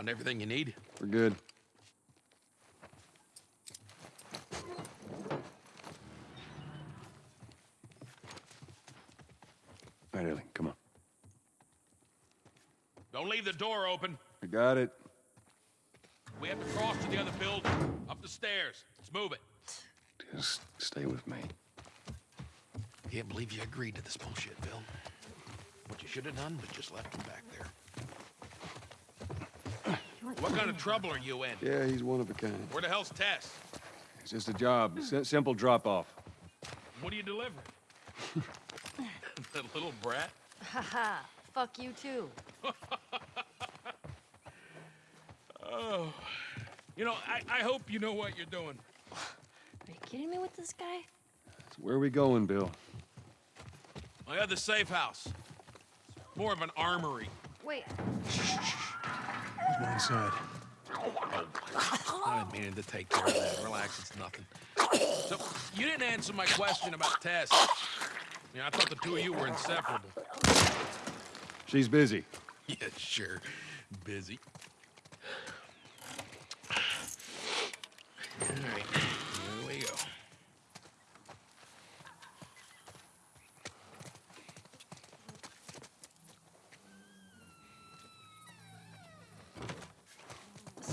Found everything you need? We're good. All right, Ellie, come on. Don't leave the door open. I got it. We have to cross to the other building. Up the stairs. Let's move it. Just stay with me. Can't believe you agreed to this bullshit, Bill. What you should have done was just left him back there. What kind of trouble are you in? Yeah, he's one of a kind. Where the hell's Tess? It's just a job. S simple drop-off. What do you deliver? that little brat? Haha, fuck you too. Oh. You know, I, I hope you know what you're doing. Are you kidding me with this guy? So where are we going, Bill? My other safe house. More of an armory. Wait, There's one inside. I didn't mean to take care of that. Relax, it's nothing. So, you didn't answer my question about Tess. You know, I thought the two of you were inseparable. She's busy. Yeah, sure. Busy. All right, here we go.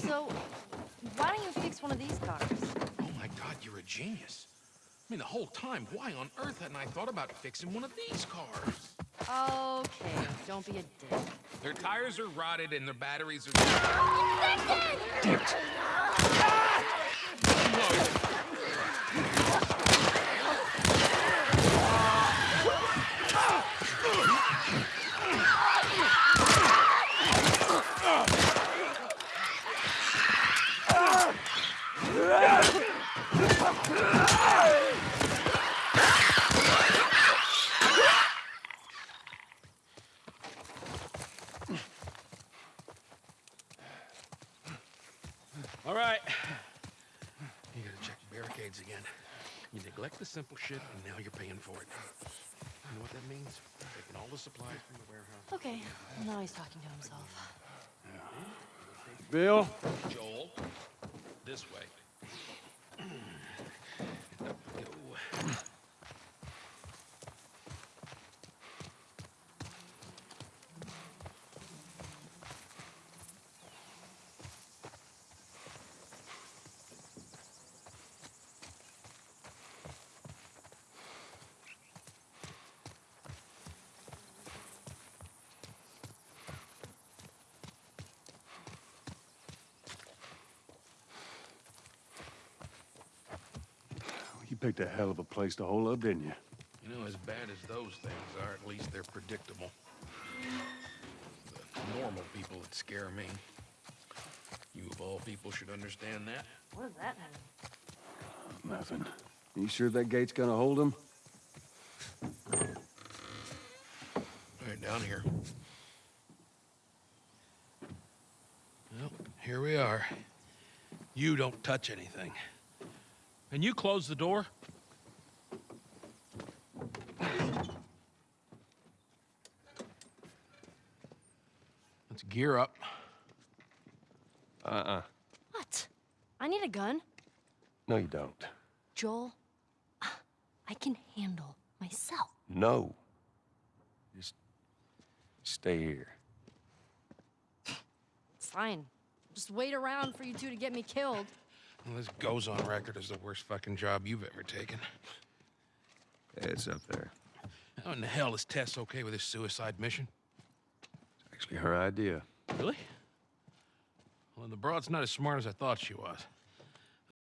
so why fix one of these cars? Oh my God, you're a genius. I mean, the whole time, why on earth hadn't I thought about fixing one of these cars? Okay, don't be a dick. Their tires are rotted and their batteries are. Damn it. All right. You gotta check the barricades again. You neglect the simple shit, and now you're paying for it. You know what that means? Taking all the supplies from the warehouse. Okay, now he's talking to himself. Bill? Joel, this way. You picked a hell of a place to hole up, didn't you? You know, as bad as those things are, at least they're predictable. The normal people that scare me. You of all people should understand that. What does that mean? Nothing. You sure that gate's gonna hold him? All right, down here. Well, here we are. You don't touch anything. And you close the door? Let's gear up. Uh-uh. What? I need a gun. No, you don't. Joel, uh, I can handle myself. No. Just stay here. It's fine. Just wait around for you two to get me killed. Well, this goes on record as the worst fucking job you've ever taken. It's up there. How in the hell is Tess okay with this suicide mission? It's actually her idea. Really? Well, the broad's not as smart as I thought she was.